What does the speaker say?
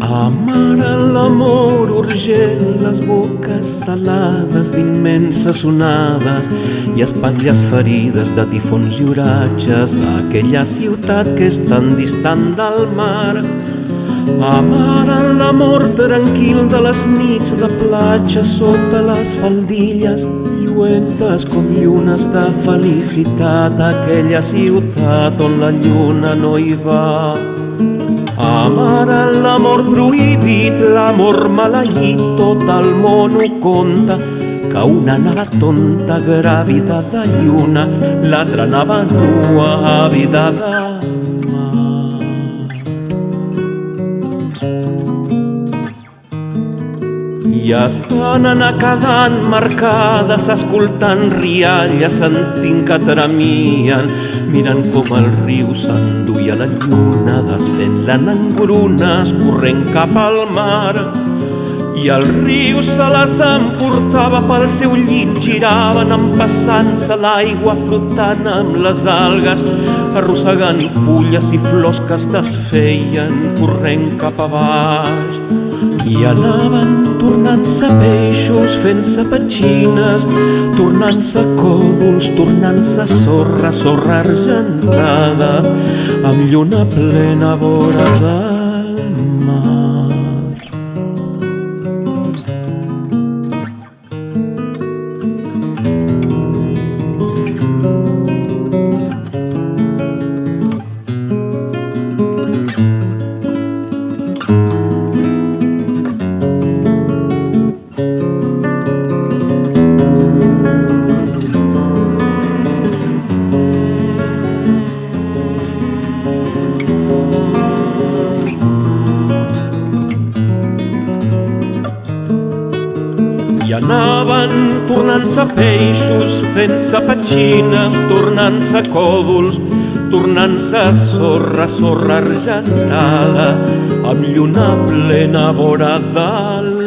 Amara l'amor urgent, les boques salades d'immenses onades i espatlles ferides de tifons i oratges aquella ciutat que és tan distant del mar. Amara l'amor tranquil de les nits de platja sota les faldilles lluentes com llunes de felicitat aquella ciutat on la lluna no hi va. Amara l'amor prohibit, l'amor maleït, tot el món ho conta, que una anava tonta, gràvida de lluna, l'altra anava nua, àvida I es van anar quedant marcades, escoltant rialles, sentint que tremien, mirant com el riu s'enduia la lluna, desfent-la en engrunes, corrent cap al mar. I el riu se les emportava pel seu llit, giraven empassant-se l'aigua, flotant amb les algues, arrossegant fulles i flors que es desfeien, corrent cap a baix. I anaven tornant-se peixos, fent-se petxines, tornant-se còdols, tornant-se sorra, sorra argentada, amb lluna plena vora Anaven tornant-se peixos, fent-se petxines, tornant-se còdols, tornant-se sorra, sorra argentada, amb lluna plena vora dalt.